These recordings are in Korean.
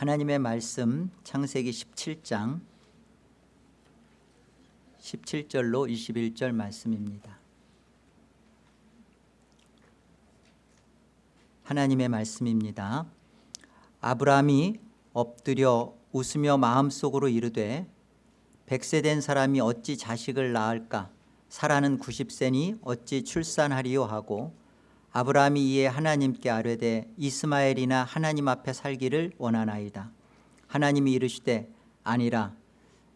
하나님의 말씀 창세기 17장 17절로 21절 말씀입니다. 하나님의 말씀입니다. 아브라함이 엎드려 웃으며 마음속으로 이르되 백세 된 사람이 어찌 자식을 낳을까 사라는 90세니 어찌 출산하리요 하고 아브라함이 이에 하나님께 아뢰되 이스마엘이나 하나님 앞에 살기를 원하나이다. 하나님이 이르시되 아니라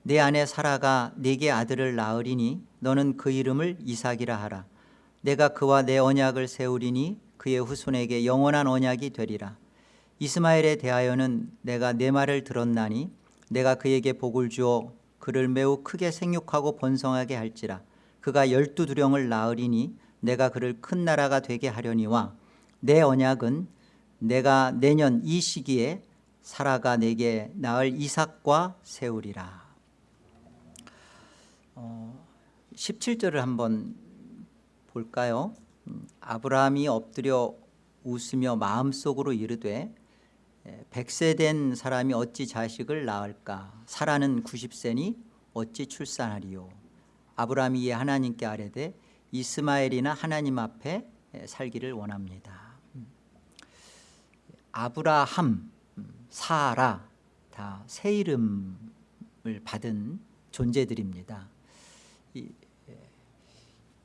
내 아내 사라가 네게 아들을 낳으리니 너는 그 이름을 이삭이라 하라. 내가 그와 내 언약을 세우리니 그의 후손에게 영원한 언약이 되리라. 이스마엘에 대하여는 내가 내 말을 들었나니 내가 그에게 복을 주어 그를 매우 크게 생육하고 번성하게 할지라. 그가 열두 두령을 낳으리니 내가 그를 큰 나라가 되게 하려니와 내 언약은 내가 내년 이 시기에 사라가 내게 낳을 이삭과 세우리라. 어, 17절을 한번 볼까요? 음, 아브라함이 엎드려 웃으며 마음속으로 이르되 백세 된 사람이 어찌 자식을 낳을까? 사라는 90세니 어찌 출산하리요? 아브라함이 하나님께 아뢰되 이스마엘이나 하나님 앞에 살기를 원합니다. 아브라함, 사라 다 새 이름을 받은 존재들입니다.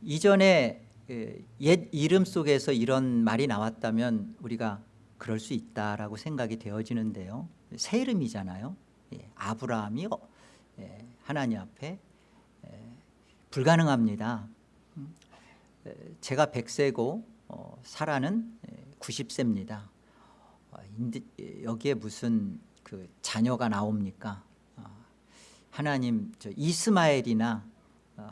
이전에 옛 이름 속에서 이런 말이 나왔다면 우리가 그럴 수 있다라고 생각이 되어지는데요. 새 이름이잖아요. 아브라함이 하나님 앞에 불가능합니다 제가 100세고 어, 사라는 90세입니다. 어, 여기에 무슨 그 자녀가 나옵니까? 어, 하나님 저 이스마엘이나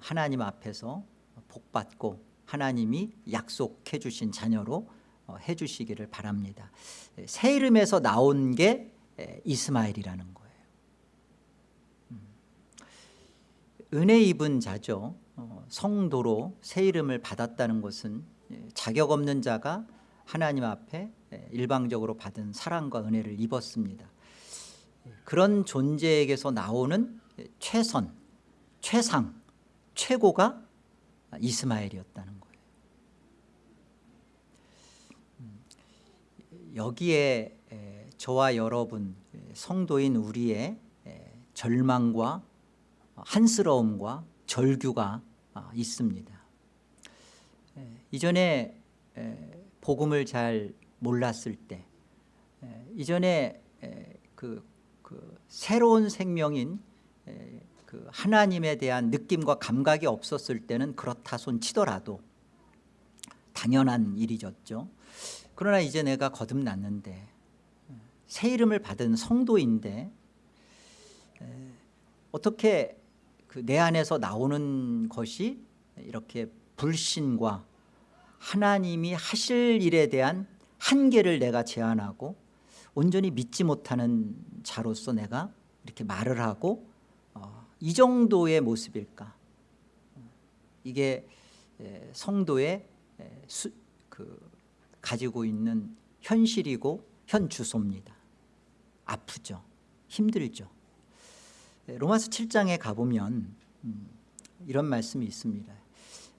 하나님 앞에서 복받고 하나님이 약속해 주신 자녀로 해 주시기를 바랍니다. 새 이름에서 나온 게 이스마엘이라는 거예요. 음. 은혜 입은 자죠 성도로 새 이름을 받았다는 것은 예, 자격 없는 자가 하나님 앞에 예, 일방적으로 받은 사랑과 은혜를 입었습니다. 그런 존재에게서 나오는 최선, 최상, 최고가 이스마엘이었다는 거예요. 음, 여기에 저와 여러분 성도인 우리의 절망과 한스러움과 절규가 아, 있습니다. 이전에 복음을 잘 몰랐을 때 이전에 그, 그 새로운 생명인 그 하나님에 대한 느낌과 감각이 없었을 때는 그렇다 손 치더라도 당연한 일이었죠. 그러나 이제 내가 거듭났는데 새 이름을 받은 성도인데 어떻게 그 내 안에서 나오는 것이 이렇게 불신과 하나님이 하실 일에 대한 한계를 내가 제안하고 온전히 믿지 못하는 자로서 내가 이렇게 말을 하고 어, 이 정도의 모습일까? 이게 성도의 수, 그 가지고 있는 현실이고 현주소입니다. 아프죠. 힘들죠 로마서 7장에 가보면 음, 이런 말씀이 있습니다.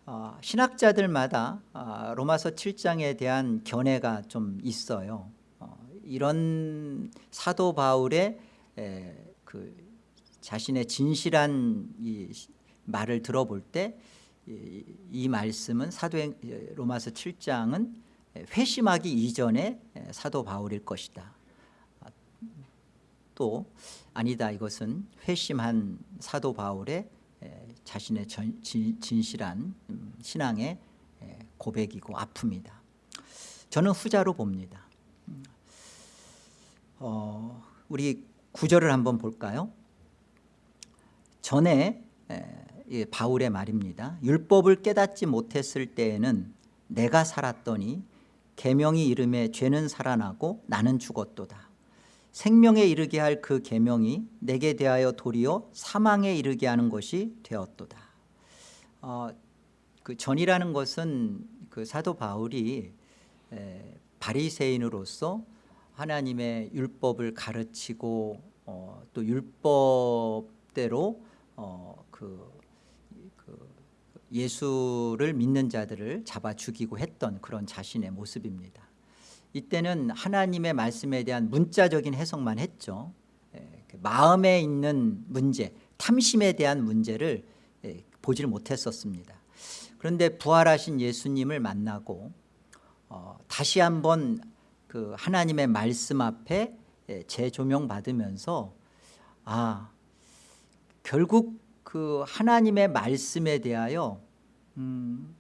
어, 신학자들마다 어, 로마서 7장에 대한 견해가 좀 있어요. 어, 이런 사도 바울의 그 자신의 진실한 이 말을 들어볼 때 이 말씀은 사도행 로마서 7장은 회심하기 이전에 사도 바울일 것이다. 또 아니다. 이것은 회심한 사도 바울의 자신의 전, 진실한 음, 신앙의 고백이고 아픔이다. 저는 후자로 봅니다. 음, 어, 우리 구절을 한번 볼까요? 전에 바울의 말입니다. 율법을 깨닫지 못했을 때에는 내가 살았더니 계명이 이름에 죄는 살아나고 나는 죽었도다 생명에 이르게 할 그 계명이 내게 대하여 도리어 사망에 이르게 하는 것이 되었도다. 어, 그 전이라는 것은 그 사도 바울이 에, 바리새인으로서 하나님의 율법을 가르치고 어, 또 율법대로 어, 그, 그 예수를 믿는 자들을 잡아 죽이고 했던 그런 자신의 모습입니다. 이때는 하나님의 말씀에 대한 문자적인 해석만 했죠. 예, 그 마음에 있는 문제, 탐심에 대한 문제를 예, 보지를 못했었습니다. 그런데 부활하신 예수님을 만나고 어, 다시 한번 그 하나님의 말씀 앞에 예, 재조명 받으면서 아 결국 그 하나님의 말씀에 대하여 음, 어,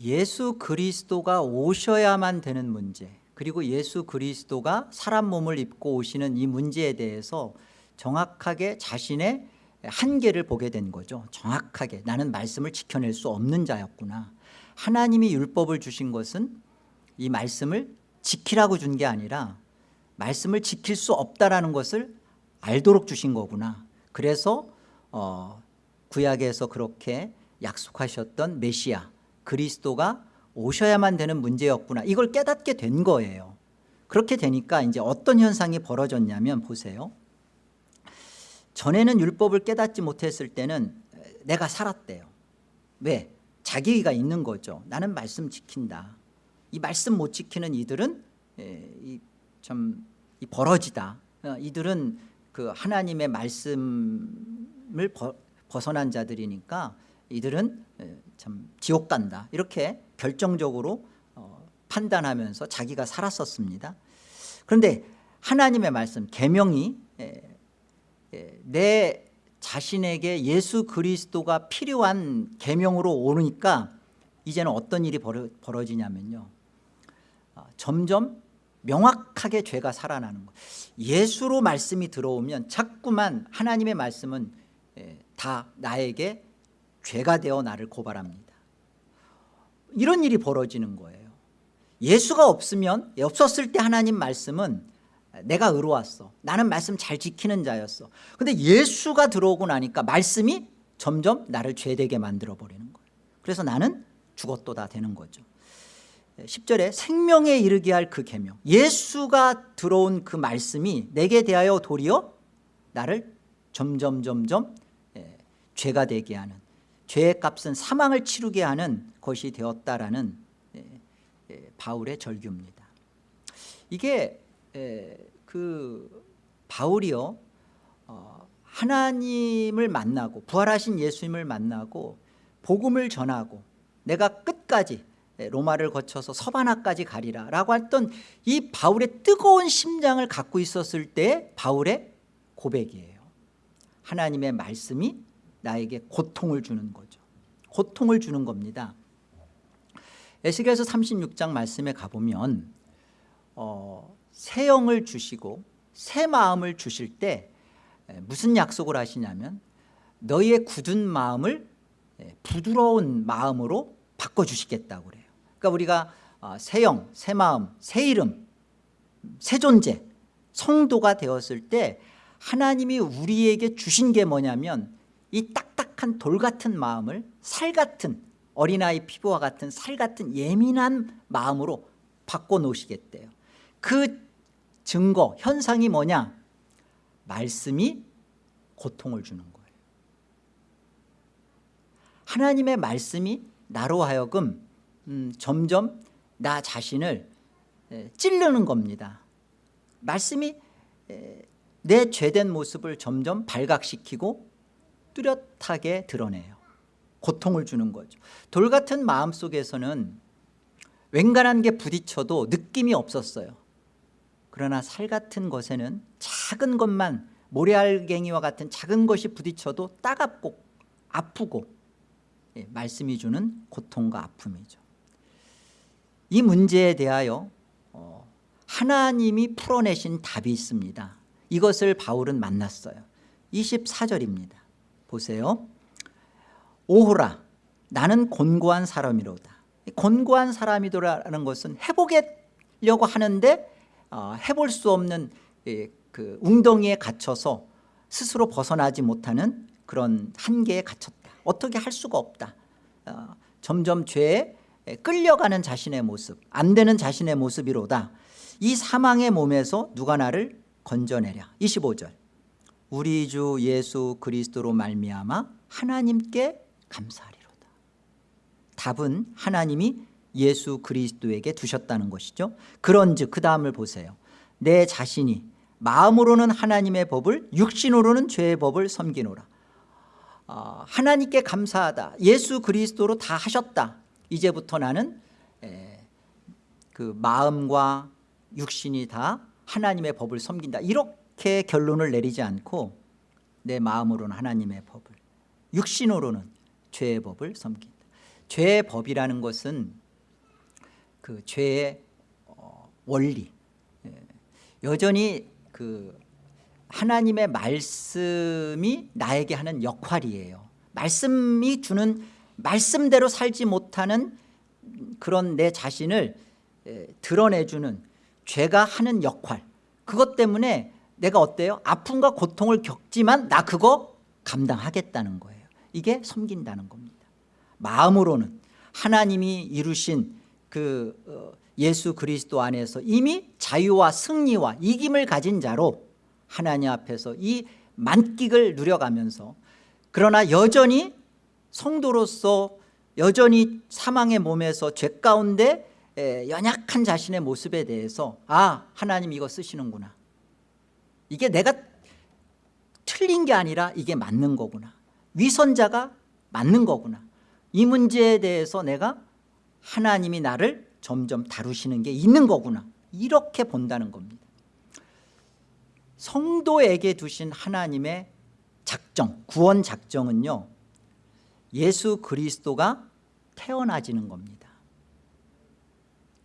예수 그리스도가 오셔야만 되는 문제 그리고 예수 그리스도가 사람 몸을 입고 오시는 이 문제에 대해서 정확하게 자신의 한계를 보게 된 거죠. 정확하게. 나는 말씀을 지켜낼 수 없는 자였구나. 하나님이 율법을 주신 것은 이 말씀을 지키라고 준 게 아니라 말씀을 지킬 수 없다라는 것을 알도록 주신 거구나. 그래서 어, 구약에서 그렇게 약속하셨던 메시아 그리스도가 오셔야만 되는 문제였구나. 이걸 깨닫게 된 거예요. 그렇게 되니까 이제 어떤 현상이 벌어졌냐면 보세요. 전에는 율법을 깨닫지 못했을 때는 내가 살았대요. 왜? 자기가 있는 거죠. 나는 말씀 지킨다. 이 말씀 못 지키는 이들은 예, 이, 참이 버러지다. 어, 이들은 그 하나님의 말씀을 버, 벗어난 자들이니까 이들은 예, 참 지옥 간다. 이렇게 결정적으로 어, 판단하면서 자기가 살았었습니다. 그런데 하나님의 말씀 계명이 예, 예, 내 자신에게 예수 그리스도가 필요한 계명으로 오니까 이제는 어떤 일이 벌어, 벌어지냐면요. 어, 점점 명확하게 죄가 살아나는 거예요 예수로 말씀이 들어오면 자꾸만 하나님의 말씀은 예, 다 나에게 죄가 되어 나를 고발합니다. 이런 일이 벌어지는 거예요. 예수가 없으면 없었을 때 하나님 말씀은 내가 의로웠어. 나는 말씀 잘 지키는 자였어. 근데 예수가 들어오고 나니까 말씀이 점점 나를 죄되게 만들어 버리는 거예요. 그래서 나는 죽었도다 되는 거죠. 10절에 생명에 이르게 할 그 계명. 예수가 들어온 그 말씀이 내게 대하여 도리어 나를 점점 점점 예, 죄가 되게 하는 죄의 값은 사망을 치르게 하는 것이 되었다라는 예, 예, 바울의 절규입니다. 이게 그 바울이요 어, 하나님을 만나고 부활하신 예수님을 만나고 복음을 전하고 내가 끝까지 예, 로마를 거쳐서 서바나까지 가리라 라고 했던 이 바울의 뜨거운 심장을 갖고 있었을 때 바울의 고백이에요. 하나님의 말씀이 나에게 고통을 주는 거죠. 고통을 주는 겁니다. 에스겔서 36장 말씀에 가보면 어, 새 영을 주시고 새 마음을 주실 때 무슨 약속을 하시냐면 너희의 굳은 마음을 부드러운 마음으로 바꿔주시겠다고 그래요. 그러니까 우리가 어, 새 영, 새 마음, 새 이름, 새 존재, 성도가 되었을 때 하나님이 우리에게 주신 게 뭐냐면 이 딱딱한 돌 같은 마음을 살 같은 어린아이 피부와 같은 살 같은 예민한 마음으로 바꿔놓으시겠대요. 그 증거, 현상이 뭐냐? 말씀이 고통을 주는 거예요. 하나님의 말씀이 나로 하여금 음, 점점 나 자신을 에, 찌르는 겁니다. 말씀이 에, 내 죄된 모습을 점점 발각시키고 뚜렷하게 드러내요. 고통을 주는 거죠. 돌 같은 마음 속에서는 웬간한 게 부딪혀도 느낌이 없었어요. 그러나 살 같은 것에는 작은 것만 모래알갱이와 같은 작은 것이 부딪혀도 따갑고 아프고 예, 말씀이 주는 고통과 아픔이죠. 이 문제에 대하여 어, 하나님이 풀어내신 답이 있습니다. 이것을 바울은 만났어요. 24절입니다 보세요. 오호라 나는 곤고한 사람이로다. 곤고한 사람이더라는 것은 해보려고 하는데 어, 해볼 수 없는 그 웅덩이에 갇혀서 스스로 벗어나지 못하는 그런 한계에 갇혔다. 어떻게 할 수가 없다. 어, 점점 죄에 에, 끌려가는 자신의 모습 안 되는 자신의 모습이로다. 이 사망의 몸에서 누가 나를 건져내랴. 25절 우리 주 예수 그리스도로 말미암아 하나님께 감사하리로다. 답은 하나님이 예수 그리스도에게 두셨다는 것이죠. 그런즉 그 다음을 보세요. 내 자신이 마음으로는 하나님의 법을 육신으로는 죄의 법을 섬기노라. 어, 하나님께 감사하다. 예수 그리스도로 다 하셨다. 이제부터 나는 에, 그 마음과 육신이 다 하나님의 법을 섬긴다. 이렇게 결론을 내리지 않고 내 마음으로는 하나님의 법을 육신으로는 죄의 법을 섬긴다. 죄의 법이라는 것은 그 죄의 어, 원리. 예. 여전히 그 하나님의 말씀이 나에게 하는 역할이에요. 말씀이 주는 말씀대로 살지 못하는 그런 내 자신을 에, 드러내주는 죄가 하는 역할. 그것 때문에 내가 어때요? 아픔과 고통을 겪지만 나 그거 감당하겠다는 거예요. 이게 섬긴다는 겁니다. 마음으로는 하나님이 이루신 그 어, 예수 그리스도 안에서 이미 자유와 승리와 이김을 가진 자로 하나님 앞에서 이 만끽을 누려가면서 그러나 여전히 성도로서 여전히 사망의 몸에서 죄 가운데 에, 연약한 자신의 모습에 대해서 아 하나님 이거 쓰시는구나 이게 내가 틀린 게 아니라 이게 맞는 거구나. 위선자가 맞는 거구나. 이 문제에 대해서 내가 하나님이 나를 점점 다루시는 게 있는 거구나. 이렇게 본다는 겁니다. 성도에게 두신 하나님의 작정 구원 작정은요 예수 그리스도가 태어나지는 겁니다.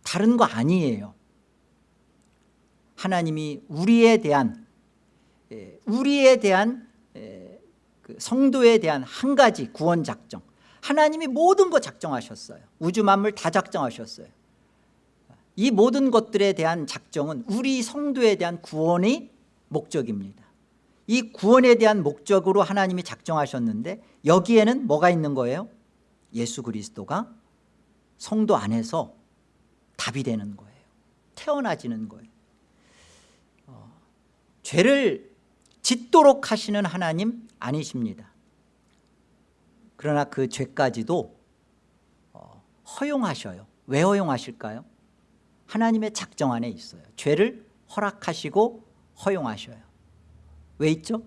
다른 거 아니에요. 하나님이 우리에 대한 예, 우리에 대한 예, 그 성도에 대한 한 가지 구원 작정. 하나님이 모든 거 작정하셨어요. 우주 만물 다 작정하셨어요. 이 모든 것들에 대한 작정은 우리 성도에 대한 구원의 목적입니다. 이 구원에 대한 목적으로 하나님이 작정하셨는데 여기에는 뭐가 있는 거예요? 예수 그리스도가 성도 안에서 답이 되는 거예요. 태어나지는 거예요. 어, 죄를 짓도록 하시는 하나님 아니십니다 그러나 그 죄까지도 어, 허용하셔요 왜 허용하실까요? 하나님의 작정 안에 있어요 죄를 허락하시고 허용하셔요 왜 있죠?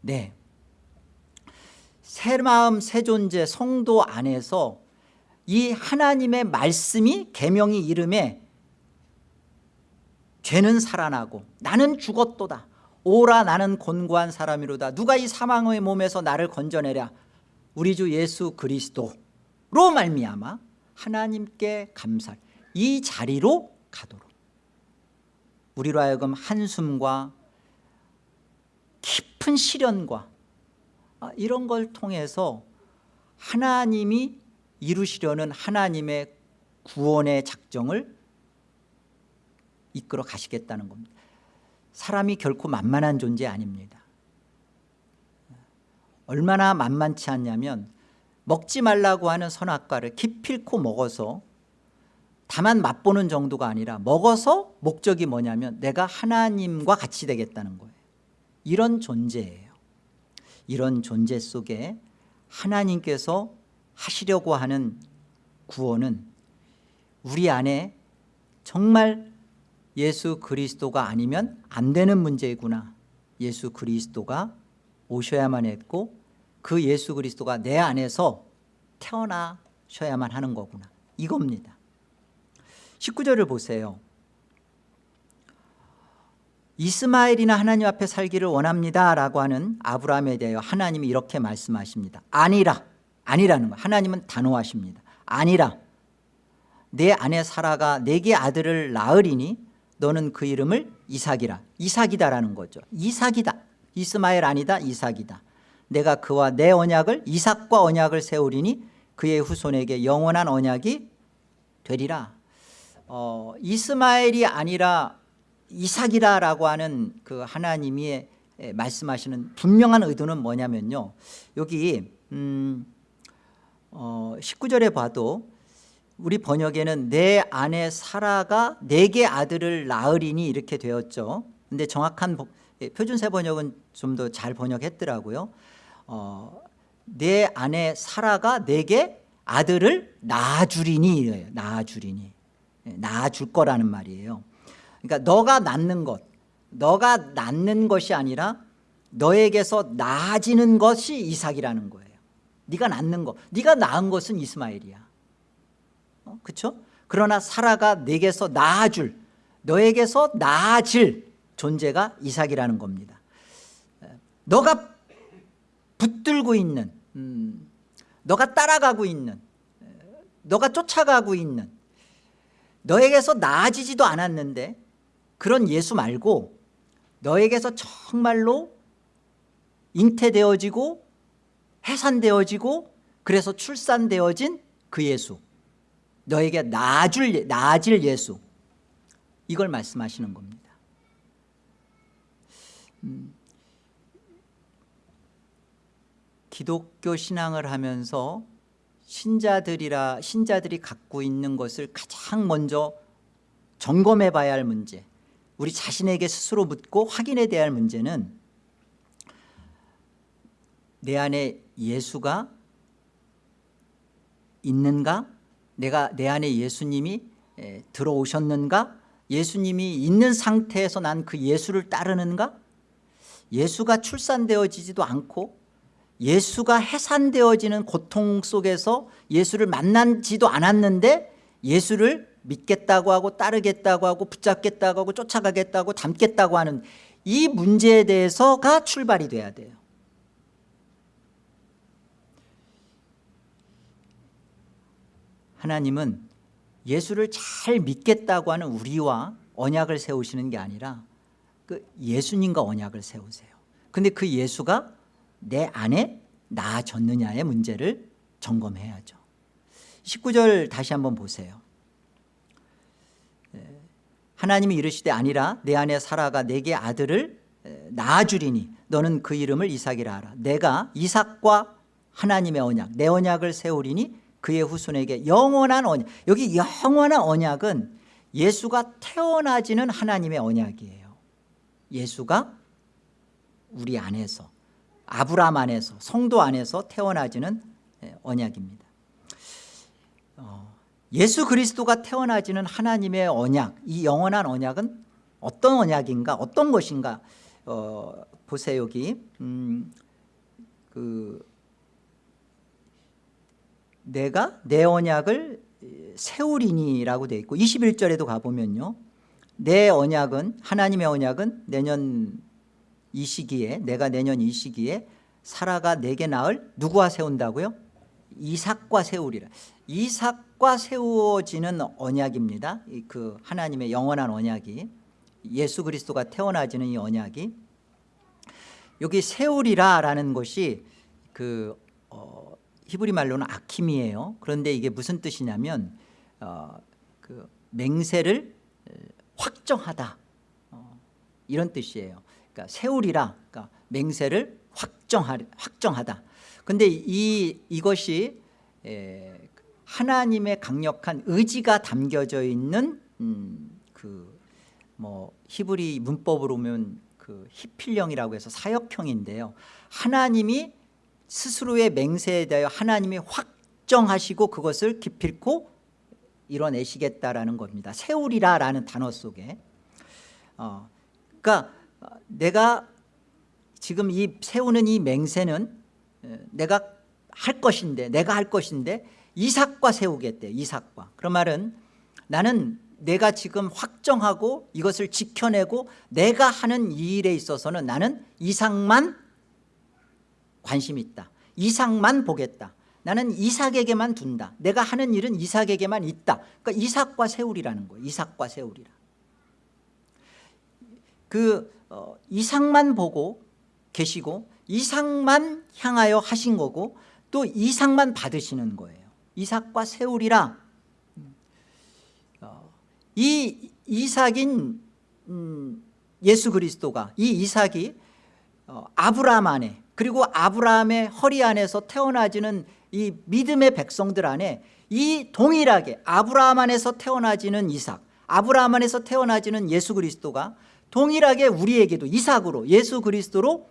네. 새 마음 새 존재 성도 안에서 이 하나님의 말씀이 계명이 이름에 죄는 살아나고 나는 죽었도다 오라 나는 곤고한 사람이로다. 누가 이 사망의 몸에서 나를 건져내랴? 우리 주 예수 그리스도로 말미암아 하나님께 감사 이 자리로 가도록. 우리로 하여금 한숨과 깊은 시련과 아, 이런 걸 통해서 하나님이 이루시려는 하나님의 구원의 작정을 이끌어 가시겠다는 겁니다 사람이 결코 만만한 존재 아닙니다. 얼마나 만만치 않냐면 먹지 말라고 하는 선악과를 기필코 먹어서 다만 맛보는 정도가 아니라 먹어서 목적이 뭐냐면 내가 하나님과 같이 되겠다는 거예요. 이런 존재예요. 이런 존재 속에 하나님께서 하시려고 하는 구원은 우리 안에 정말 예수 그리스도가 아니면 안 되는 문제이구나. 예수 그리스도가 오셔야만 했고 그 예수 그리스도가 내 안에서 태어나셔야만 하는 거구나. 이겁니다. 19절을 보세요. 이스마엘이나 하나님 앞에 살기를 원합니다 라고 하는 아브라함에 대하여 하나님이 이렇게 말씀하십니다. 아니라 아니라는 거 하나님은 단호하십니다. 아니라 내 아내 사라가 내게 아들을 낳으리니 너는 그 이름을 이삭이라. 이삭이다라는 거죠. 이삭이다. 이스마엘 아니다. 이삭이다. 내가 그와 내 언약을 이삭과 언약을 세우리니 그의 후손에게 영원한 언약이 되리라. 어, 이스마엘이 아니라 이삭이라라고 하는 그 하나님이 말씀하시는 분명한 의도는 뭐냐면요. 여기 음, 어, 19절에 봐도 우리 번역에는 내 아내 사라가 내게 아들을 낳으리니 이렇게 되었죠. 근데 정확한 보- 예, 표준세 번역은 좀 더 잘 번역했더라고요. 어, 내 아내 사라가 내게 아들을 낳아주리니 낳아주리니. 예, 낳아줄 거라는 말이에요. 그러니까 너가 낳는 것 너가 낳는 것이 아니라 너에게서 낳아지는 것이 이삭이라는 거예요. 네가 낳는 것 네가 낳은 것은 이스마엘이야 어, 그렇죠? 그러나 사라가 내게서 낳아줄 너에게서 낳아질 존재가 이삭이라는 겁니다 에, 너가 붙들고 있는 음, 너가 따라가고 있는 에, 너가 쫓아가고 있는 너에게서 나아지지도 않았는데 그런 예수 말고 너에게서 정말로 잉태되어지고 해산되어지고 그래서 출산되어진 그 예수 너에게 나아줄, 예- 나아질 예수. 이걸 말씀하시는 겁니다. 음, 기독교 신앙을 하면서 신자들이라 신자들이 갖고 있는 것을 가장 먼저 점검해 봐야 할 문제 우리 자신에게 스스로 묻고 확인해 야할 문제는 내 안에 예수가 있는가 내가 내 안에 예수님이 에, 들어오셨는가? 예수님이 있는 상태에서 난 그 예수를 따르는가? 예수가 출산되어지지도 않고 예수가 해산되어지는 고통 속에서 예수를 만난지도 않았는데 예수를 믿겠다고 하고 따르겠다고 하고 붙잡겠다고 하고 쫓아가겠다고 닮겠다고 하는 이 문제에 대해서가 출발이 돼야 돼요 하나님은 예수를 잘 믿겠다고 하는 우리와 언약을 세우시는 게 아니라 그 예수님과 언약을 세우세요. 근데 그 예수가 내 안에 나아졌느냐의 문제를 점검해야죠. 19절 다시 한번 보세요. 에, 하나님이 이르시되 아니라 내 안에 사라가 내게 아들을 에, 낳아주리니 너는 그 이름을 이삭이라 하라. 내가 이삭과 하나님의 언약 내 언약을 세우리니 그의 후손에게 영원한 언약 여기 영원한 언약은 예수가 태어나지는 하나님의 언약이에요. 예수가 우리 안에서 아브라함 안에서 성도 안에서 태어나지는 예, 언약입니다. 어, 예수 그리스도가 태어나지는 하나님의 언약 이 영원한 언약은 어떤 언약인가 어떤 것인가 어, 보세요 여기. 음, 그 내가 내 언약을 세우리니라고 되어 있고 21절에도 가보면요. 내 언약은 하나님의 언약은 내년 이 시기에 내가 내년 이 시기에 사라가 내게 낳을 누구와 세운다고요? 이삭과 세우리라. 이삭과 세워지는 언약입니다. 이그 하나님의 영원한 언약이. 예수 그리스도가 태어나지는 이 언약이. 여기 세우리라 라는 것이 그 어, 히브리 말로는 아킴이에요. 그런데 이게 무슨 뜻이냐면 어, 그 맹세를 에, 확정하다. 어, 이런 뜻이에요. 그러니까 세우리라 그러니까 맹세를 확정하, 확정하다. 근데 이, 이것이 에, 하나님의 강력한 의지가 담겨져 있는 음, 그뭐 히브리 문법으로 보면 그 히필령이라고 해서 사역형인데요. 하나님이 스스로의 맹세에 대하여 하나님이 확정하시고 그것을 기필코 이뤄내시겠다라는 겁니다. 세우리라라는 단어 속에. 어, 그러니까 내가 지금 이 세우는 이 맹세는 에, 내가 할 것인데 내가 할 것인데 이삭과 세우겠대 이삭과. 그런 말은 나는 내가 지금 확정하고 이것을 지켜내고 내가 하는 이 일에 있어서는 나는 이삭만 관심 있다. 이삭만 보겠다. 나는 이삭에게만 둔다. 내가 하는 일은 이삭에게만 있다. 그러니까 이삭과 세우리라는 거예요. 이삭과 세우리라. 그 어, 이삭만 보고 계시고 이삭만 향하여 하신 거고 또 이삭만 받으시는 거예요. 이삭과 세우리라. 어, 이 이삭인 음, 예수 그리스도가 이 이삭이 어, 아브라함 안에 그리고 아브라함의 허리 안에서 태어나지는 이 믿음의 백성들 안에 이 동일하게 아브라함 안에서 태어나지는 이삭 아브라함 안에서 태어나지는 예수 그리스도가 동일하게 우리에게도 이삭으로 예수 그리스도로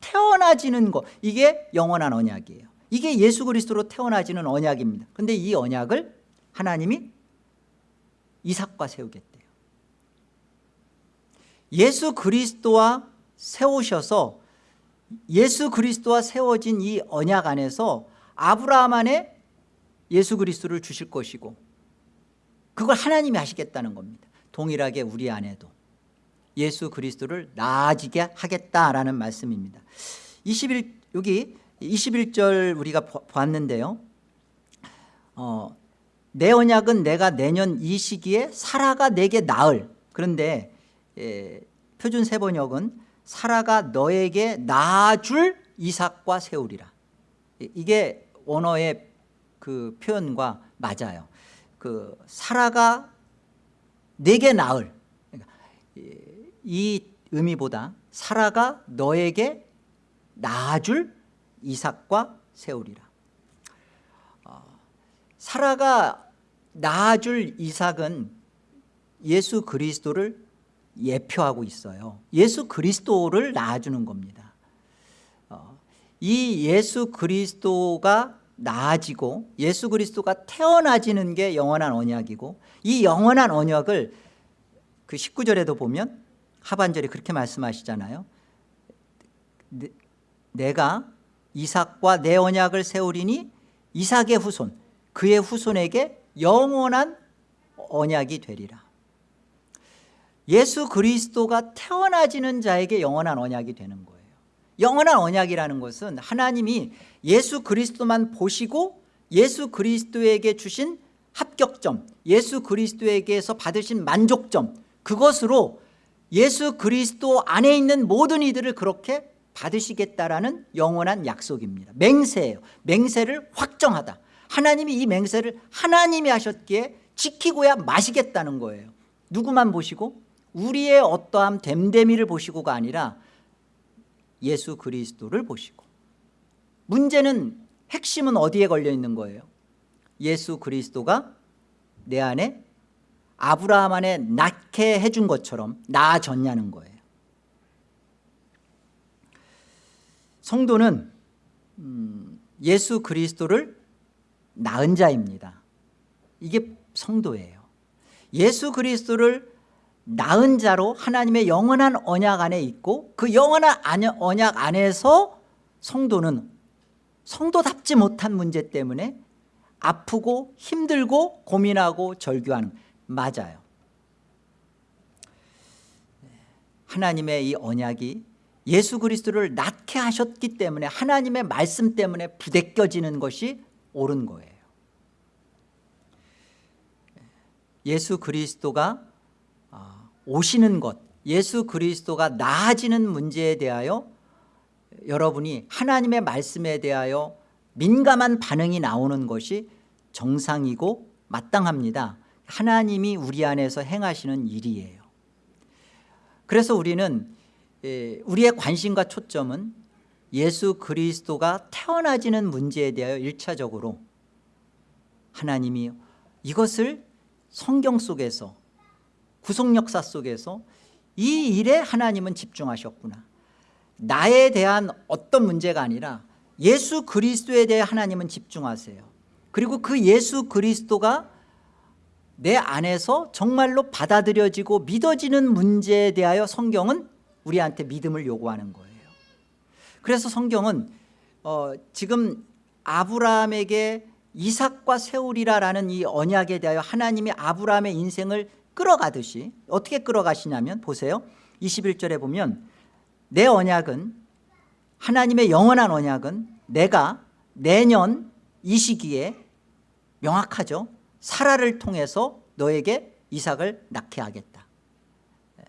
태어나지는 것. 이게 영원한 언약이에요. 이게 예수 그리스도로 태어나지는 언약입니다. 그런데 이 언약을 하나님이 이삭과 세우겠대요. 예수 그리스도와 세우셔서 예수 그리스도와 세워진 이 언약 안에서 아브라함 안에 예수 그리스도를 주실 것이고 그걸 하나님이 하시겠다는 겁니다. 동일하게 우리 안에도 예수 그리스도를 나아지게 하겠다라는 말씀입니다. 21 여기 21절 우리가 봤는데요. 어, 내 언약은 내가 내년 이 시기에 사라가 내게 나을. 그런데 예, 표준 세번역은 사라가 너에게 낳아줄 이삭과 세우리라. 이게 원어의 그 표현과 맞아요. 그 사라가 내게 낳을 그러니까 이 의미보다 사라가 너에게 낳아줄 이삭과 세우리라. 어, 사라가 낳아줄 이삭은 예수 그리스도를 예표하고 있어요. 예수 그리스도를 낳아주는 겁니다. 어, 이 예수 그리스도가 나아지고 예수 그리스도가 태어나지는 게 영원한 언약이고 이 영원한 언약을 그 19절에도 보면 하반절에 그렇게 말씀하시잖아요. 내, 내가 이삭과 내 언약을 세우리니 이삭의 후손 그의 후손에게 영원한 언약이 되리라 예수 그리스도가 태어나지는 자에게 영원한 언약이 되는 거예요. 영원한 언약이라는 것은 하나님이 예수 그리스도만 보시고 예수 그리스도에게 주신 합격점 예수 그리스도에게서 받으신 만족점 그것으로 예수 그리스도 안에 있는 모든 이들을 그렇게 받으시겠다라는 영원한 약속입니다. 맹세예요. 맹세를 확정하다. 하나님이 이 맹세를 하나님이 하셨기에 지키고야 마시겠다는 거예요. 누구만 보시고 우리의 어떠한 됨됨이를 보시고가 아니라 예수 그리스도를 보시고. 문제는 핵심은 어디에 걸려 있는 거예요? 예수 그리스도가 내 안에 아브라함 안에 낳게 해준 것처럼 나아졌냐는 거예요. 성도는 음, 예수 그리스도를 낳은 자입니다. 이게 성도예요. 예수 그리스도를 낳은 자로 하나님의 영원한 언약 안에 있고 그 영원한 언약 안에서 성도는 성도답지 못한 문제 때문에 아프고 힘들고 고민하고 절규하는 맞아요. 하나님의 이 언약이 예수 그리스도를 낳게 하셨기 때문에 하나님의 말씀 때문에 부대껴지는 것이 옳은 거예요. 예수 그리스도가 아, 오시는 것 예수 그리스도가 나아지는 문제에 대하여 여러분이 하나님의 말씀에 대하여 민감한 반응이 나오는 것이 정상이고 마땅합니다. 하나님이 우리 안에서 행하시는 일이에요. 그래서 우리는 우리의 관심과 초점은 예수 그리스도가 태어나지는 문제에 대하여 일차적으로 하나님이 이것을 성경 속에서 구속 역사 속에서 이 일에 하나님은 집중하셨구나. 나에 대한 어떤 문제가 아니라 예수 그리스도에 대해 하나님은 집중하세요. 그리고 그 예수 그리스도가 내 안에서 정말로 받아들여지고 믿어지는 문제에 대하여 성경은 우리한테 믿음을 요구하는 거예요. 그래서 성경은 어, 지금 아브라함에게 이삭과 세우리라라는 이 언약에 대하여 하나님이 아브라함의 인생을 끌어가듯이 어떻게 끌어가시냐면 보세요. 21절에 보면 내 언약은 하나님의 영원한 언약은 내가 내년 이 시기에 명확하죠. 사라를 통해서 너에게 이삭을 낳게 하겠다. 예.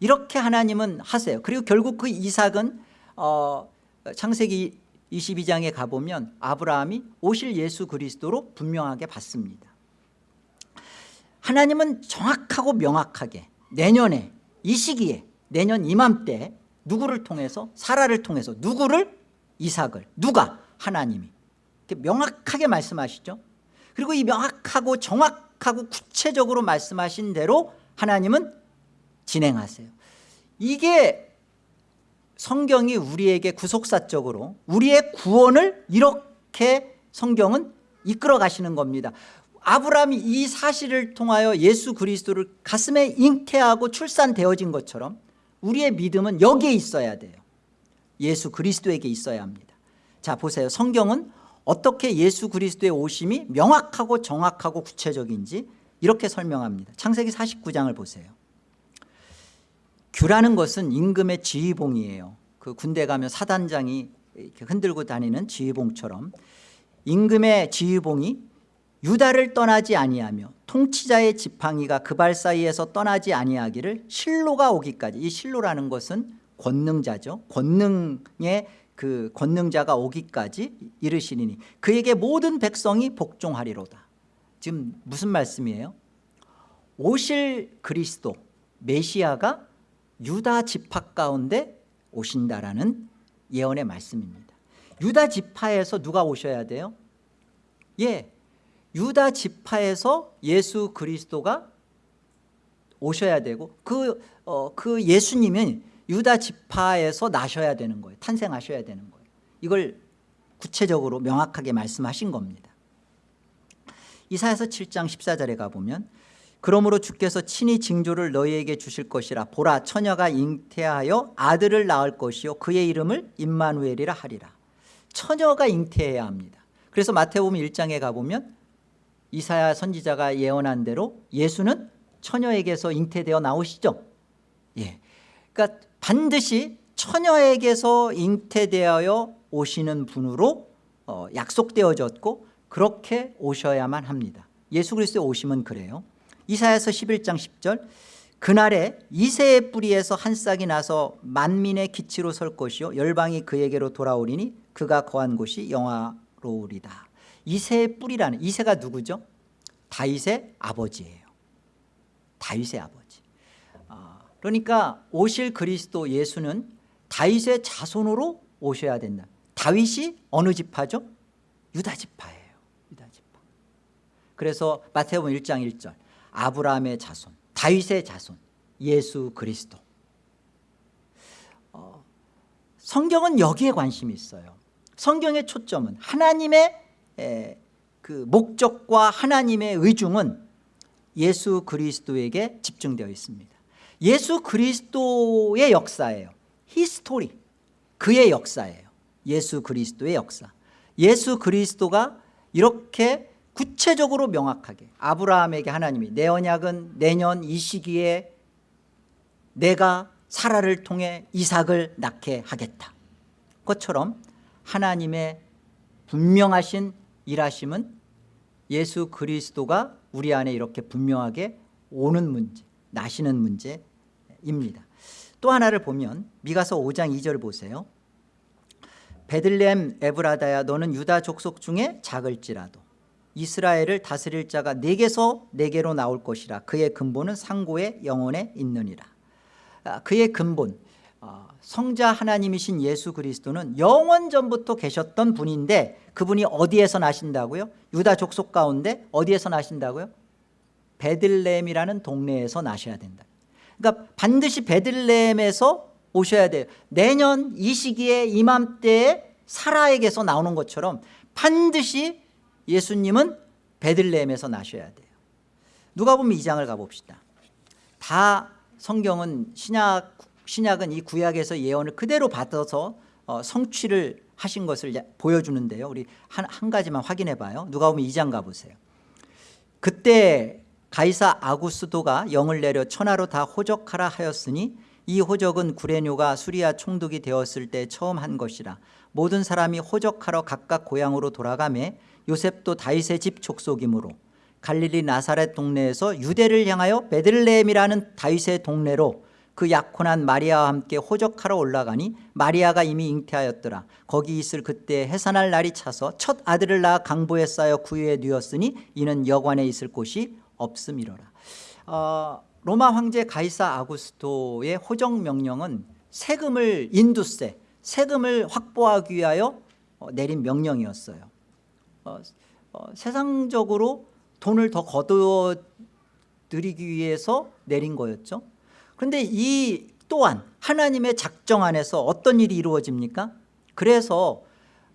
이렇게 하나님은 하세요. 그리고 결국 그 이삭은 어, 창세기 22장에 가보면 아브라함이 오실 예수 그리스도로 분명하게 받습니다 하나님은 정확하고 명확하게 내년에 이 시기에 내년 이맘때 누구를 통해서 사라를 통해서 누구를? 이삭을. 누가? 하나님이. 명확하게 말씀하시죠? 그리고 이 명확하고 정확하고 구체적으로 말씀하신 대로 하나님은 진행하세요. 이게 성경이 우리에게 구속사적으로 우리의 구원을 이렇게 성경은 이끌어 가시는 겁니다 아브라함이 이 사실을 통하여 예수 그리스도를 가슴에 잉태하고 출산되어진 것처럼 우리의 믿음은 여기에 있어야 돼요. 예수 그리스도에게 있어야 합니다. 자 보세요. 성경은 어떻게 예수 그리스도의 오심이 명확하고 정확하고 구체적인지 이렇게 설명합니다. 창세기 49장을 보세요. 규라는 것은 임금의 지휘봉이에요. 그 군대 가면 사단장이 이렇게 흔들고 다니는 지휘봉처럼 임금의 지휘봉이 유다를 떠나지 아니하며 통치자의 지팡이가 그발 사이에서 떠나지 아니하기를 실로가 오기까지 이 실로라는 것은 권능자죠. 권능의 그 권능자가 오기까지 이르시리니 그에게 모든 백성이 복종하리로다. 지금 무슨 말씀이에요? 오실 그리스도 메시아가 유다 지파 가운데 오신다라는 예언의 말씀입니다. 유다 지파에서 누가 오셔야 돼요? 예, 유다 지파에서 예수 그리스도가 오셔야 되고 그, 어, 그 예수님은 유다 지파에서 나셔야 되는 거예요. 탄생하셔야 되는 거예요. 이걸 구체적으로 명확하게 말씀하신 겁니다. 이사야서 7장 14절에 가보면 그러므로 주께서 친히 징조를 너희에게 주실 것이라 보라 처녀가 잉태하여 아들을 낳을 것이요 그의 이름을 임마누엘이라 하리라. 처녀가 잉태해야 합니다. 그래서 마태복음 1장에 가보면 이사야 선지자가 예언한 대로 예수는 처녀에게서 잉태되어 나오시죠. 예. 그러니까 반드시 처녀에게서 잉태되어 오시는 분으로 어, 약속되어졌고 그렇게 오셔야만 합니다. 예수 그리스도의 오심은 그래요. 이사야서 11장 10절. 그날에 이새의 뿌리에서 한 싹이 나서 만민의 기치로 설 것이요 열방이 그에게로 돌아오리니 그가 거한 곳이 영화로우리다 이새의 뿌리라는 이새가 누구죠? 다윗의 아버지예요. 다윗의 아버지. 아, 그러니까 오실 그리스도 예수는 다윗의 자손으로 오셔야 된다. 다윗이 어느 지파죠? 유다 지파예요. 유다 지파. 그래서 마태복음 1장 1절. 아브라함의 자손 다윗의 자손 예수 그리스도. 어, 성경은 여기에 관심이 있어요. 성경의 초점은 하나님의 에, 그 목적과 하나님의 의중은 예수 그리스도에게 집중되어 있습니다. 예수 그리스도의 역사예요. history. 그의 역사예요. 예수 그리스도의 역사. 예수 그리스도가 이렇게 구체적으로 명확하게 아브라함에게 하나님이 내 언약은 내년 이 시기에 내가 사라를 통해 이삭을 낳게 하겠다. 것처럼 하나님의 분명하신 일하심은 예수 그리스도가 우리 안에 이렇게 분명하게 오는 문제 나시는 문제입니다. 또 하나를 보면 미가서 5장 2절 보세요. 베들레헴 에브라다야 너는 유다 족속 중에 작을지라도 이스라엘을 다스릴 자가 내게서 내게로 나올 것이라. 그의 근본은 상고의 영혼에 있느니라. 아, 그의 근본 어, 성자 하나님이신 예수 그리스도는 영원 전부터 계셨던 분인데 그분이 어디에서 나신다고요? 유다 족속 가운데 어디에서 나신다고요? 베들레헴이라는 동네에서 나셔야 된다 그러니까 반드시 베들레헴에서 오셔야 돼요 내년 이 시기에 이맘때에 사라에게서 나오는 것처럼 반드시 예수님은 베들레헴에서 나셔야 돼요 누가 보면 2장을 가봅시다 다 성경은 신약, 신약은 이 구약에서 예언을 그대로 받아서 어, 성취를 하신 것을 보여주는데요. 우리 한, 한 가지만 확인해 봐요. 누가 보면 2장 가보세요. 그때 가이사 아구스도가 영을 내려 천하로 다 호적하라 하였으니 이 호적은 구레뇨가 수리아 총독이 되었을 때 처음 한 것이라 모든 사람이 호적하러 각각 고향으로 돌아가매 요셉도 다윗의 집 족속이므로 갈릴리 나사렛 동네에서 유대를 향하여 베들레헴이라는 다윗의 동네로 그 약혼한 마리아와 함께 호적하러 올라가니 마리아가 이미 잉태하였더라. 거기 있을 그때 해산할 날이 차서 첫 아들을 낳아 강보에 쌓여 구유에 누었으니 이는 여관에 있을 곳이 없음이로라. 어, 로마 황제 가이사 아구스토의 호적 명령은 세금을 인두세 세금을 확보하기 위하여 어, 내린 명령이었어요. 어, 어, 세상적으로 돈을 더 드리기 위해서 내린 거였죠 그런데 이 또한 하나님의 작정 안에서 어떤 일이 이루어집니까? 그래서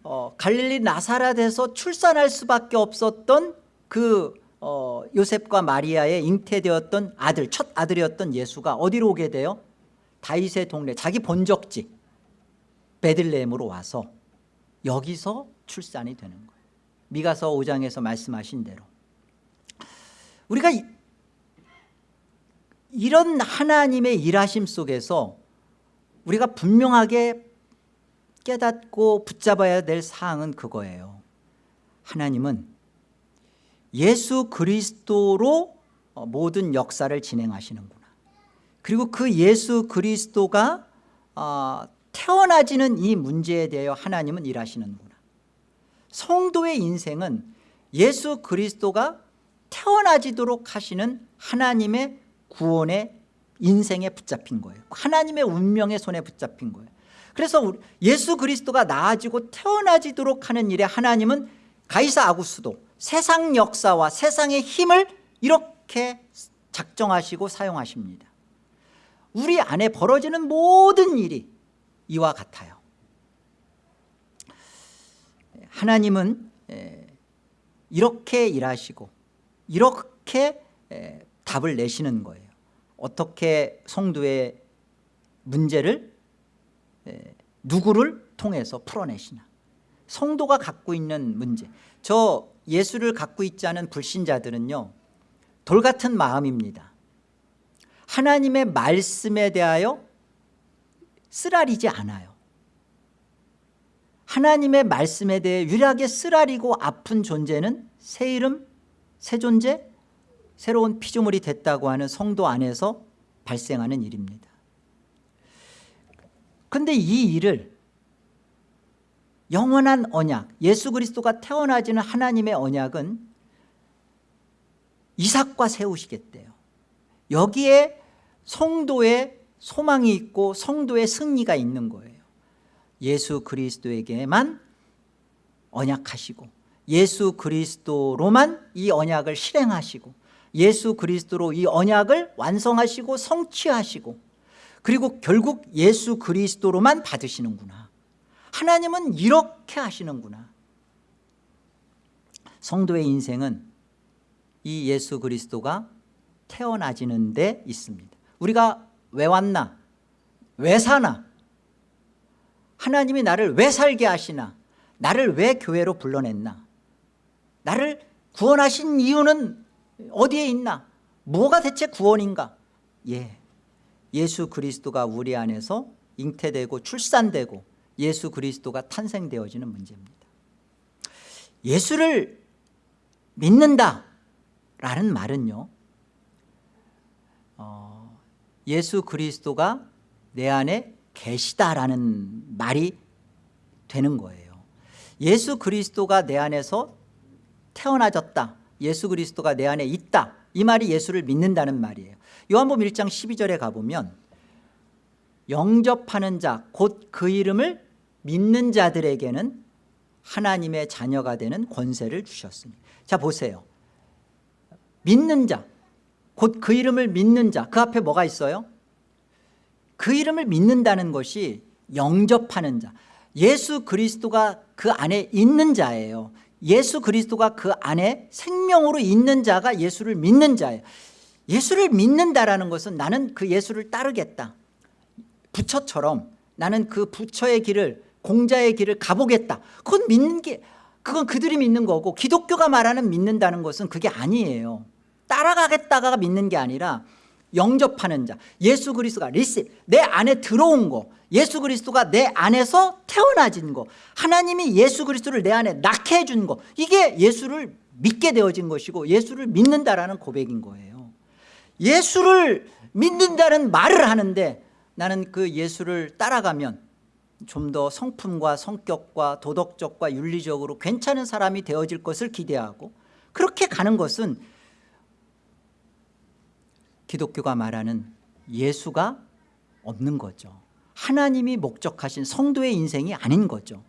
어, 갈릴리 나사렛에서 출산할 수밖에 없었던 그 어, 요셉과 마리아의 잉태되었던 아들 첫 아들이었던 예수가 어디로 오게 돼요? 다윗의 동네 자기 본적지 베들레헴으로 와서 여기서 출산이 되는 거예요. 미가서 5장에서 말씀하신 대로. 우리가 이, 이런 하나님의 일하심 속에서 우리가 분명하게 깨닫고 붙잡아야 될 사항은 그거예요. 하나님은 예수 그리스도로 어, 모든 역사를 진행하시는구나. 그리고 그 예수 그리스도가 어, 태어나지는 이 문제에 대하여 하나님은 일하시는구나. 성도의 인생은 예수 그리스도가 태어나지도록 하시는 하나님의 구원의 인생에 붙잡힌 거예요. 하나님의 운명의 손에 붙잡힌 거예요. 그래서 예수 그리스도가 나아지고 태어나지도록 하는 일에 하나님은 가이사 아구스도 세상 역사와 세상의 힘을 이렇게 작정하시고 사용하십니다. 우리 안에 벌어지는 모든 일이 이와 같아요. 하나님은 이렇게 일하시고 이렇게 답을 내시는 거예요 어떻게 성도의 문제를 누구를 통해서 풀어내시나. 성도가 갖고 있는 문제. 저 예수를 갖고 있지 않은 불신자들은요 돌같은 마음입니다. 하나님의 말씀에 대하여 쓰라리지 않아요. 하나님의 말씀에 대해 유일하게 쓰라리고 아픈 존재는 새 이름, 새 존재, 새로운 피조물이 됐다고 하는 성도 안에서 발생하는 일입니다. 그런데 이 일을 영원한 언약 예수 그리스도가 태어나지는 하나님의 언약은 이삭과 세우시겠대요. 여기에 성도의 소망이 있고 성도의 승리가 있는 거예요. 예수 그리스도에게만 언약하시고 예수 그리스도로만 이 언약을 실행하시고 예수 그리스도로 이 언약을 완성하시고 성취하시고 그리고 결국 예수 그리스도로만 받으시는구나. 하나님은 이렇게 하시는구나. 성도의 인생은 이 예수 그리스도가 태어나지는 데 있습니다. 우리가 왜 왔나? 왜 사나? 하나님이 나를 왜 살게 하시나? 나를 왜 교회로 불러냈나? 나를 구원하신 이유는 어디에 있나? 뭐가 대체 구원인가? 예, 예수 그리스도가 우리 안에서 잉태되고 출산되고 예수 그리스도가 탄생되어지는 문제입니다. 예수를 믿는다라는 말은요 어, 예수 그리스도가 내 안에 계시다라는 말이 되는 거예요. 예수 그리스도가 내 안에서 태어나졌다 예수 그리스도가 내 안에 있다. 이 말이 예수를 믿는다는 말이에요. 요한복음 1장 12절에 가보면 영접하는 자 곧 그 이름을 믿는 자들에게는 하나님의 자녀가 되는 권세를 주셨습니다. 자 보세요. 믿는 자 곧 그 이름을 믿는 자 그 앞에 뭐가 있어요? 그 이름을 믿는다는 것이 영접하는 자 예수 그리스도가 그 안에 있는 자예요 예수 그리스도가 그 안에 생명으로 있는 자가 예수를 믿는 자예요. 예수를 믿는다라는 것은 나는 그 예수를 따르겠다. 부처처럼 나는 그 부처의 길을 공자의 길을 가보겠다. 그건 믿는 게 그건 그들이 믿는 거고 기독교가 말하는 믿는다는 것은 그게 아니에요. 따라가겠다가 믿는 게 아니라 영접하는 자. 예수 그리스도가 리시 내 안에 들어온 거 예수 그리스도가 내 안에서 태어나진 거 하나님이 예수 그리스도를 내 안에 낳게 해준 거 이게 예수를 믿게 되어진 것이고 예수를 믿는다라는 고백인 거예요. 예수를 믿는다는 말을 하는데 나는 그 예수를 따라가면 좀 더 성품과 성격과 도덕적과 윤리적으로 괜찮은 사람이 되어질 것을 기대하고 그렇게 가는 것은 기독교가 말하는 예수가 없는 거죠 하나님이 목적하신 성도의 인생이 아닌 거죠.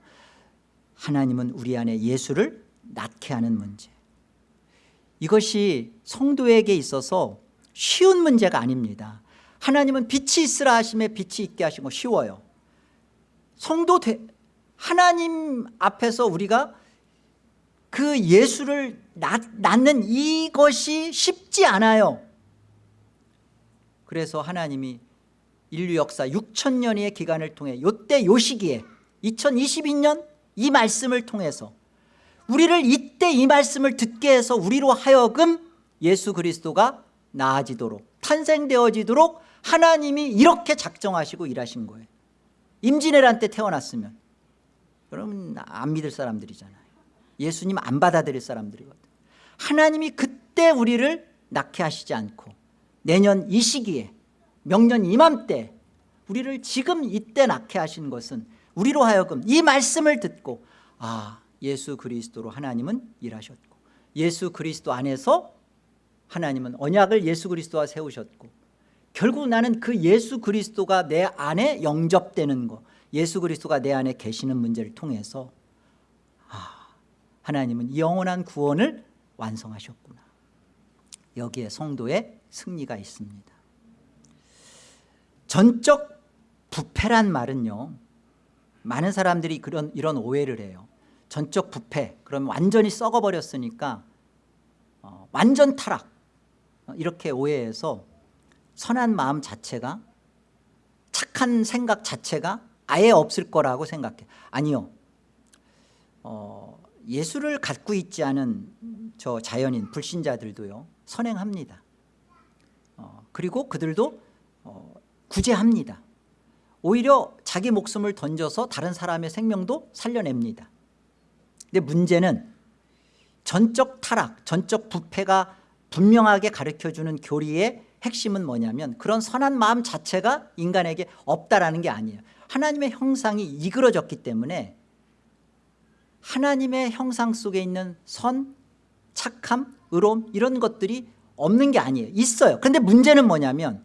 하나님은 우리 안에 예수를 낳게 하는 문제. 이것이 성도에게 있어서 쉬운 문제가 아닙니다. 하나님은 빛이 있으라 하심에 빛이 있게 하시고 쉬워요. 성도 되, 하나님 앞에서 우리가 그 예수를 낳, 낳는 이것이 쉽지 않아요. 그래서 하나님이 인류 역사 6천 년의 기간을 통해 요때 요 시기에 2022년 이 말씀을 통해서 우리를 이때 이 말씀을 듣게 해서 우리로 하여금 예수 그리스도가 나아지도록 탄생되어지도록 하나님이 이렇게 작정하시고 일하신 거예요. 임진왜란 때 태어났으면. 여러분 안 믿을 사람들이잖아요. 예수님 안 받아들일 사람들이거든. 하나님이 그때 우리를 낳게 하시지 않고 내년 이 시기에 명년 이맘때 우리를 지금 이때 낳게 하신 것은 우리로 하여금 이 말씀을 듣고 아 예수 그리스도로 하나님은 일하셨고 예수 그리스도 안에서 하나님은 언약을 예수 그리스도와 세우셨고 결국 나는 그 예수 그리스도가 내 안에 영접되는 거 예수 그리스도가 내 안에 계시는 문제를 통해서 아 하나님은 영원한 구원을 완성하셨구나. 여기에 성도의 승리가 있습니다 전적 부패란 말은요 많은 사람들이 그런 이런 오해를 해요. 전적 부패. 그러면 완전히 썩어버렸으니까 어, 완전 타락. 어, 이렇게 오해해서 선한 마음 자체가 착한 생각 자체가 아예 없을 거라고 생각해. 아니요. 어, 예수를 갖고 있지 않은 저 자연인 불신자들도요 선행합니다. 어, 그리고 그들도 어, 구제합니다. 오히려 자기 목숨을 던져서 다른 사람의 생명도 살려냅니다. 근데 문제는 전적 타락 전적 부패가 분명하게 가르쳐주는 교리의 핵심은 뭐냐면 그런 선한 마음 자체가 인간에게 없다라는 게 아니에요. 하나님의 형상이 이그러졌기 때문에 하나님의 형상 속에 있는 선, 착함, 의로움 이런 것들이 없는 게 아니에요. 있어요. 그런데 문제는 뭐냐면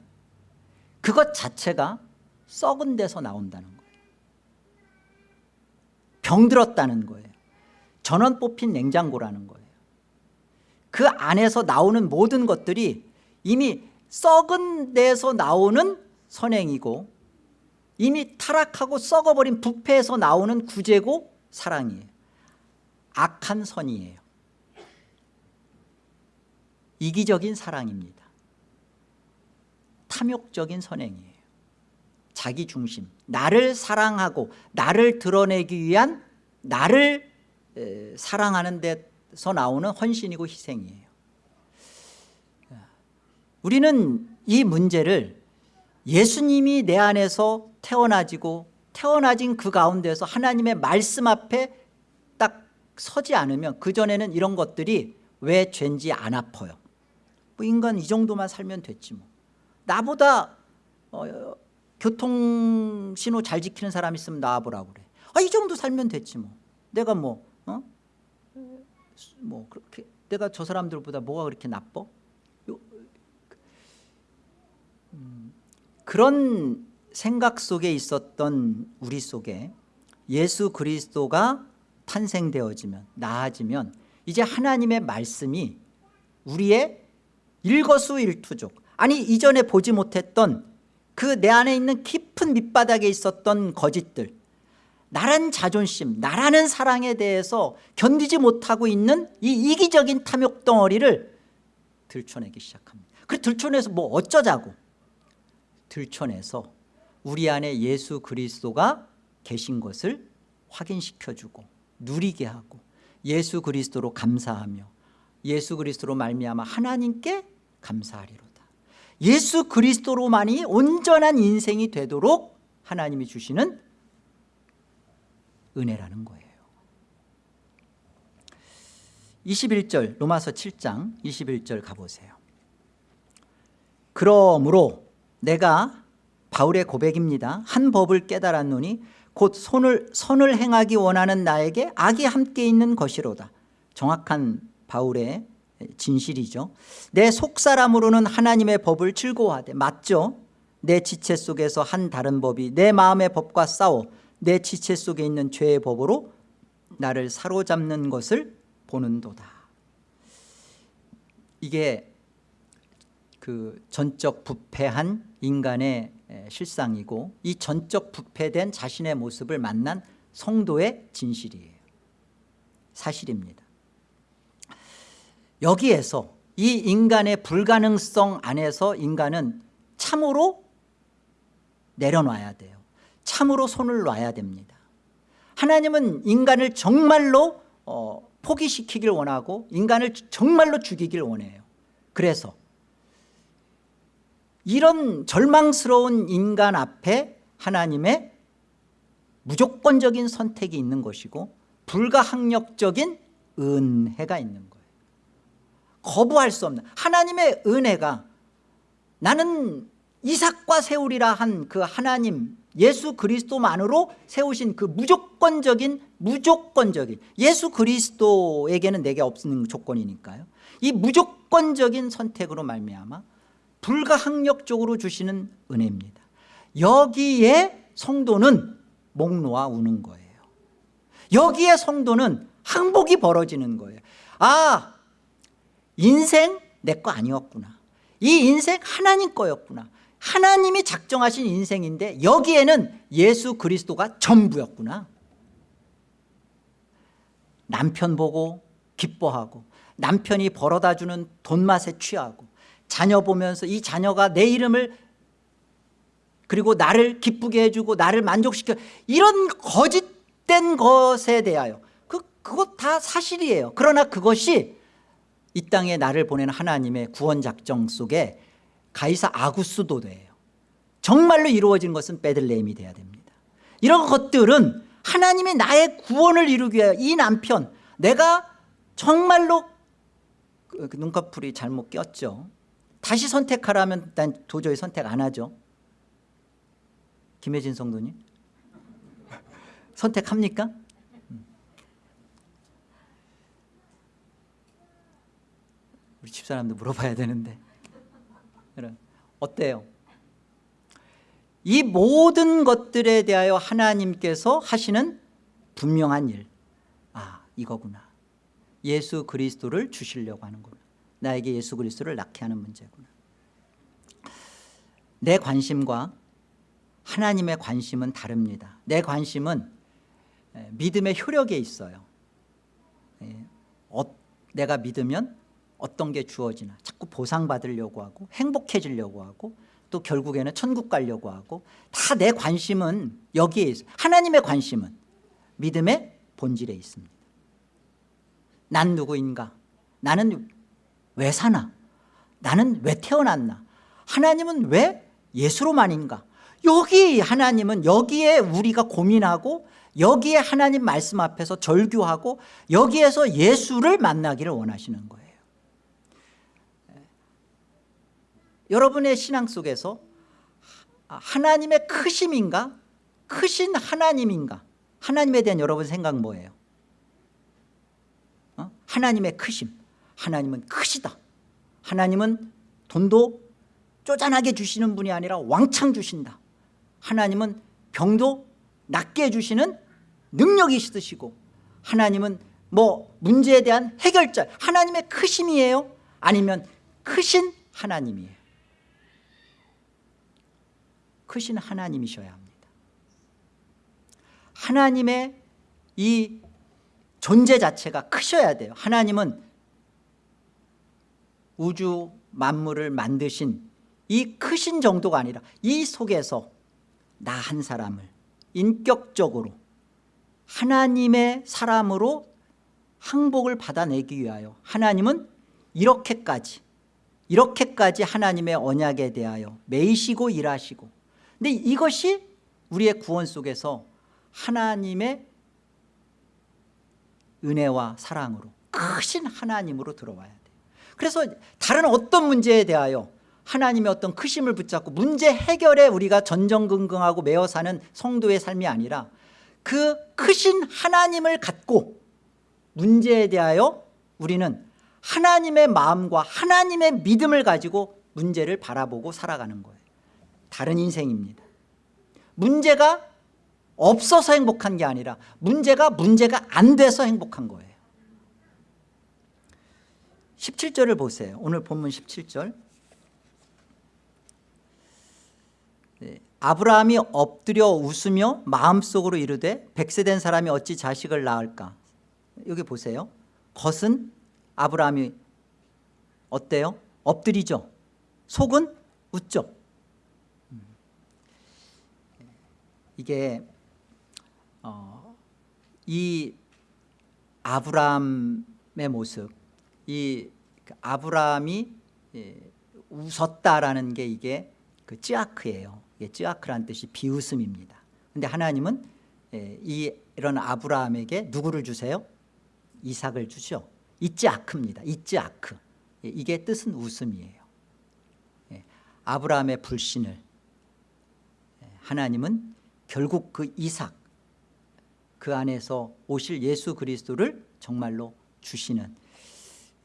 그것 자체가 썩은 데서 나온다는 거예요. 병들었다는 거예요. 전원 뽑힌 냉장고라는 거예요. 그 안에서 나오는 모든 것들이 이미 썩은 데서 나오는 선행이고 이미 타락하고 썩어버린 부패에서 나오는 구제고 사랑이에요. 악한 선이에요. 이기적인 사랑입니다 탐욕적인 선행이에요. 자기 중심 나를 사랑하고 나를 드러내기 위한 나를 에, 사랑하는 데서 나오는 헌신이고 희생이에요. 우리는 이 문제를 예수님이 내 안에서 태어나지고 태어나진 그 가운데서 하나님의 말씀 앞에 딱 서지 않으면 그전에는 이런 것들이 왜 죄인지 안 아파요? 뭐 인간 이 정도만 살면 됐지 뭐 나보다 어, 교통신호 잘 지키는 사람 있으면 나와보라고 그래 아, 이 정도 살면 됐지 뭐 내가 뭐 어? 뭐 그렇게 내가 저 사람들보다 뭐가 그렇게 나빠? 음, 그런 생각 속에 있었던 우리 속에 예수 그리스도가 탄생되어지면 나아지면 이제 하나님의 말씀이 우리의 일거수일투족 아니 이전에 보지 못했던 그 내 안에 있는 깊은 밑바닥에 있었던 거짓들 나란 자존심 나라는 사랑에 대해서 견디지 못하고 있는 이 이기적인 탐욕 덩어리를 들춰내기 시작합니다. 그 들춰내서 뭐 어쩌자고? 들춰내서 우리 안에 예수 그리스도가 계신 것을 확인시켜주고 누리게 하고 예수 그리스도로 감사하며 예수 그리스도로 말미암아 하나님께 감사하리로다 예수 그리스도로만이 온전한 인생이 되도록 하나님이 주시는 은혜라는 거예요. 21절 로마서 7장 21절 가보세요. 그러므로 내가 바울의 고백입니다. 한 법을 깨달았노니 곧 손을, 선을 행하기 원하는 나에게 악이 함께 있는 것이로다. 정확한 바울의 진실이죠. 내 속사람으로는 하나님의 법을 즐거워하되 맞죠? 내 지체 속에서 한 다른 법이 내 마음의 법과 싸워 내 지체 속에 있는 죄의 법으로 나를 사로잡는 것을 보는도다. 이게 그 전적 부패한 인간의 에, 실상이고 이 전적 부패된 자신의 모습을 만난 성도의 진실이에요. 사실입니다 여기에서 이 인간의 불가능성 안에서 인간은 참으로 내려놔야 돼요. 참으로 손을 놔야 됩니다. 하나님은 인간을 정말로 어, 포기시키길 원하고 인간을 정말로 죽이길 원해요. 그래서 이런 절망스러운 인간 앞에 하나님의 무조건적인 선택이 있는 것이고 불가항력적인 은혜가 있는 거예요 거부할 수 없는 하나님의 은혜가 나는 이삭과 세우리라 한 그 하나님 예수 그리스도만으로 세우신 그 무조건적인 무조건적인 예수 그리스도에게는 내게 없는 조건이니까요. 이 무조건적인 선택으로 말미암아 불가항력적으로 주시는 은혜입니다. 여기에 성도는 목 놓아 우는 거예요. 여기에 성도는 항복이 벌어지는 거예요. 아 인생 내 거 아니었구나. 이 인생 하나님 거였구나. 하나님이 작정하신 인생인데 여기에는 예수 그리스도가 전부였구나. 남편 보고 기뻐하고 남편이 벌어다 주는 돈맛에 취하고 자녀 보면서 이 자녀가 내 이름을 그리고 나를 기쁘게 해주고 나를 만족시켜 이런 거짓된 것에 대하여 그, 그것 다 사실이에요. 그러나 그것이 이 땅에 나를 보내는 하나님의 구원 작정 속에 가이사 아구스도 돼요. 정말로 이루어진 것은 베들레헴이 돼야 됩니다. 이런 것들은 하나님이 나의 구원을 이루기 위하여 이 남편 내가 정말로 그 눈꺼풀이 잘못 꼈죠. 다시 선택하라면 난 도저히 선택 안 하죠. 김혜진 성도님? 선택합니까? 우리 집사람도 물어봐야 되는데 어때요? 이 모든 것들에 대하여 하나님께서 하시는 분명한 일. 아 이거구나. 예수 그리스도를 주시려고 하는구나. 나에게 예수 그리스도를 낳게 하는 문제구나. 내 관심과 하나님의 관심은 다릅니다. 내 관심은 믿음의 효력에 있어요. 어, 내가 믿으면 어떤 게 주어지나. 자꾸 보상받으려고 하고 행복해지려고 하고 또 결국에는 천국 가려고 하고 다 내 관심은 여기에 있어요 하나님의 관심은 믿음의 본질에 있습니다. 난 누구인가? 나는 왜 사나? 나는 왜 태어났나? 하나님은 왜 예수로만인가? 여기 하나님은 여기에 우리가 고민하고 여기에 하나님 말씀 앞에서 절규하고 여기에서 예수를 만나기를 원하시는 거예요 여러분의 신앙 속에서 하나님의 크심인가? 크신 하나님인가? 하나님에 대한 여러분 생각 뭐예요? 어? 하나님의 크심. 하나님은 크시다. 하나님은 돈도 쪼잔하게 주시는 분이 아니라 왕창 주신다. 하나님은 병도 낫게 해주시는 능력이 있으시고 하나님은 뭐 문제에 대한 해결자 하나님의 크심이에요? 아니면 크신 하나님이에요 크신 하나님이셔야 합니다. 하나님의 이 존재 자체가 크셔야 돼요. 하나님은 우주 만물을 만드신 이 크신 정도가 아니라 이 속에서 나 한 사람을 인격적으로 하나님의 사람으로 항복을 받아내기 위하여 하나님은 이렇게까지 이렇게까지 하나님의 언약에 대하여 매이시고 일하시고 근데 이것이 우리의 구원 속에서 하나님의 은혜와 사랑으로 크신 하나님으로 들어와야 돼요 그래서 다른 어떤 문제에 대하여 하나님의 어떤 크심을 붙잡고 문제 해결에 우리가 전전긍긍하고 매어 사는 성도의 삶이 아니라 그 크신 하나님을 갖고 문제에 대하여 우리는 하나님의 마음과 하나님의 믿음을 가지고 문제를 바라보고 살아가는 거예요 다른 인생입니다. 문제가 없어서 행복한 게 아니라 문제가 문제가 안 돼서 행복한 거예요. 17절을 보세요. 오늘 본문 17절. 네, 아브라함이 엎드려 웃으며 마음속으로 이르되 백세된 사람이 어찌 자식을 낳을까? 여기 보세요. 겉은 아브라함이 어때요? 엎드리죠. 속은 웃죠 음. 이게 어, 이 아브라함의 모습 이 아브라함이 예, 웃었다라는 게 이게 그 쯔아크예요. 이게 쯔아크라는 뜻이 비웃음입니다. 근데 하나님은 예, 이 이런 아브라함에게 누구를 주세요? 이삭을 주죠. 이츠아크입니다. 이츠아크 예, 이게 뜻은 웃음이에요. 예, 아브라함의 불신을 예, 하나님은 결국 그 이삭 그 안에서 오실 예수 그리스도를 정말로 주시는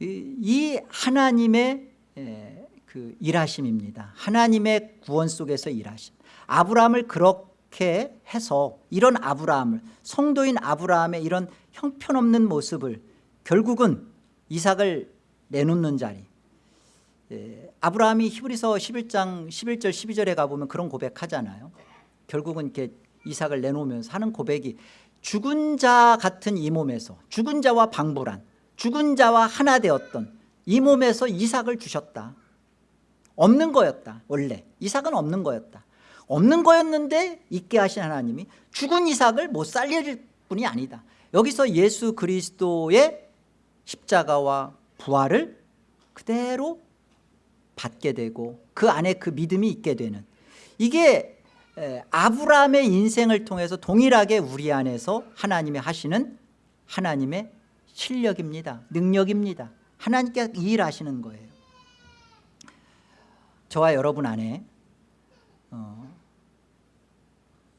이, 이 하나님의 에, 그 일하심입니다. 하나님의 구원 속에서 일하심. 아브라함을 그렇게 해서 이런 아브라함을 성도인 아브라함의 이런 형편없는 모습을 결국은 이삭을 내놓는 자리. 에, 아브라함이 히브리서 11장 11절 12절에 가보면 그런 고백하잖아요 결국은 이렇게 이삭을 내놓으면서 하는 고백이 죽은 자 같은 이 몸에서 죽은 자와 방불한 죽은 자와 하나 되었던 이 몸에서 이삭을 주셨다. 없는 거였다 원래. 이삭은 없는 거였다. 없는 거였는데 있게 하신 하나님이 죽은 이삭을 못 살릴 뿐이 아니다. 여기서 예수 그리스도의 십자가와 부활을 그대로 받게 되고 그 안에 그 믿음이 있게 되는 이게 아브라함의 인생을 통해서 동일하게 우리 안에서 하나님의 하시는 하나님의 실력입니다. 능력입니다. 하나님께 일하시는 거예요. 저와 여러분 안에 어,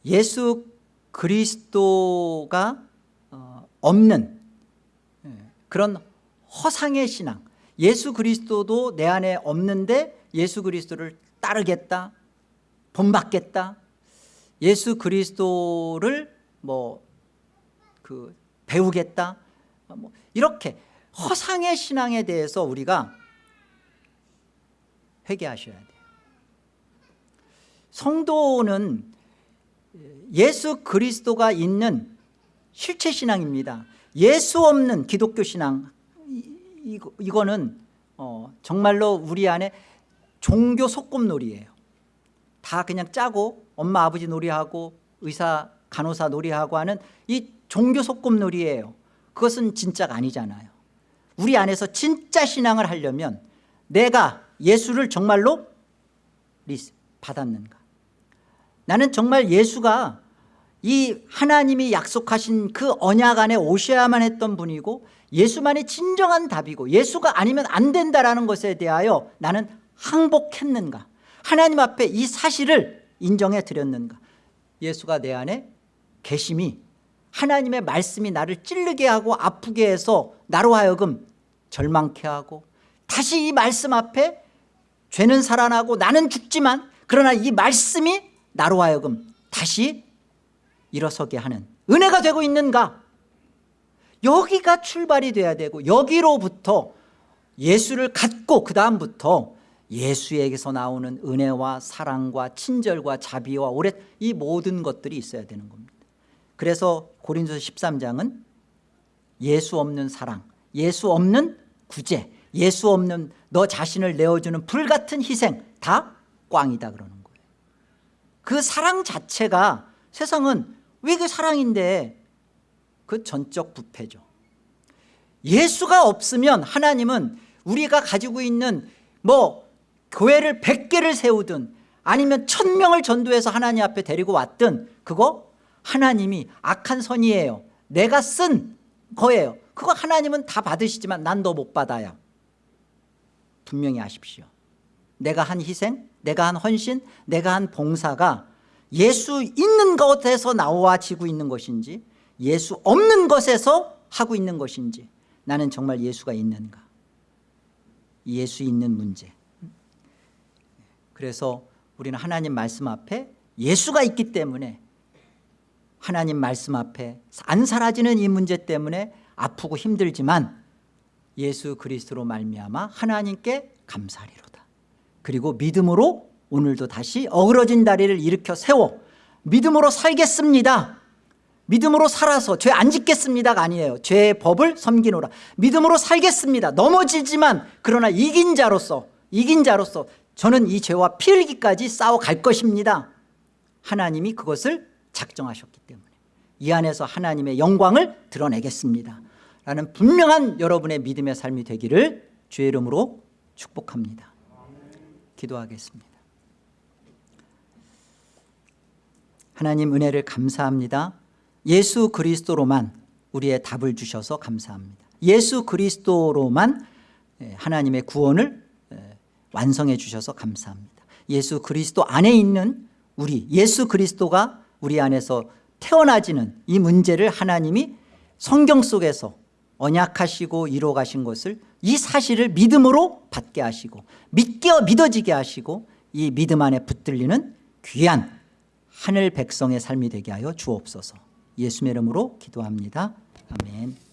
예수 그리스도가 어, 없는 예, 그런 허상의 신앙. 예수 그리스도도 내 안에 없는데 예수 그리스도를 따르겠다 본받겠다 예수 그리스도를 뭐 그 배우겠다? 뭐 이렇게 허상의 신앙에 대해서 우리가 회개하셔야 돼요. 성도는 예수 그리스도가 있는 실체 신앙입니다. 예수 없는 기독교 신앙 이, 이거는 어, 정말로 우리 안에 종교 속금놀이에요. 다 그냥 짜고 엄마 아버지 놀이하고 의사 간호사 놀이하고 하는 이 종교 속금놀이에요. 그것은 진짜가 아니잖아요. 우리 안에서 진짜 신앙을 하려면 내가 예수를 정말로 받았는가? 나는 정말 예수가 이 하나님이 약속하신 그 언약 안에 오셔야만 했던 분이고 예수만이 진정한 답이고 예수가 아니면 안 된다라는 것에 대하여 나는 항복했는가? 하나님 앞에 이 사실을 인정해 드렸는가? 예수가 내 안에 계심이 하나님의 말씀이 나를 찔르게 하고 아프게 해서 나로 하여금 절망케 하고 다시 이 말씀 앞에 죄는 살아나고 나는 죽지만 그러나 이 말씀이 나로 하여금 다시 일어서게 하는 은혜가 되고 있는가? 여기가 출발이 돼야 되고 여기로부터 예수를 갖고 그 다음부터 예수에게서 나오는 은혜와 사랑과 친절과 자비와 오래 이 모든 것들이 있어야 되는 겁니다. 그래서 고린도서 13장은 예수 없는 사랑 예수 없는 구제 예수 없는 너 자신을 내어주는 불같은 희생 다 꽝이다 그러는 거예요. 그 사랑 자체가 세상은 왜 그 사랑인데? 그 전적 부패죠. 예수가 없으면 하나님은 우리가 가지고 있는 뭐 교회를 100개를 세우든 아니면 1000명을 전도해서 하나님 앞에 데리고 왔든 그거 하나님이 악한 선이에요. 내가 쓴 거예요. 그거 하나님은 다 받으시지만 난 너 못 받아요. 분명히 아십시오. 내가 한 희생 내가 한 헌신 내가 한 봉사가 예수 있는 것에서 나와지고 있는 것인지 예수 없는 것에서 하고 있는 것인지 나는 정말 예수가 있는가? 예수 있는 문제 그래서 우리는 하나님 말씀 앞에 예수가 있기 때문에 하나님 말씀 앞에 안 사라지는 이 문제 때문에 아프고 힘들지만 예수 그리스도로 말미암아 하나님께 감사하리로다. 그리고 믿음으로 오늘도 다시 어그러진 다리를 일으켜 세워 믿음으로 살겠습니다. 믿음으로 살아서 죄 안 짓겠습니다가 아니에요. 죄의 법을 섬기노라. 믿음으로 살겠습니다. 넘어지지만 그러나 이긴 자로서 이긴 자로서 저는 이 죄와 피 흘기까지 싸워갈 것입니다. 하나님이 그것을 작정하셨기 때문에 이 안에서 하나님의 영광을 드러내겠습니다. 라는 분명한 여러분의 믿음의 삶이 되기를 주의 이름으로 축복합니다. 기도하겠습니다. 하나님 은혜를 감사합니다. 예수 그리스도로만 우리의 답을 주셔서 감사합니다. 예수 그리스도로만 하나님의 구원을 완성해 주셔서 감사합니다. 예수 그리스도 안에 있는 우리 예수 그리스도가 우리 안에서 태어나지는 이 문제를 하나님이 성경 속에서 언약하시고 이루어 가신 것을 이 사실을 믿음으로 받게 하시고 믿게 믿어지게 하시고 이 믿음 안에 붙들리는 귀한 하늘 백성의 삶이 되게 하여 주옵소서. 예수의 이름으로 기도합니다. 아멘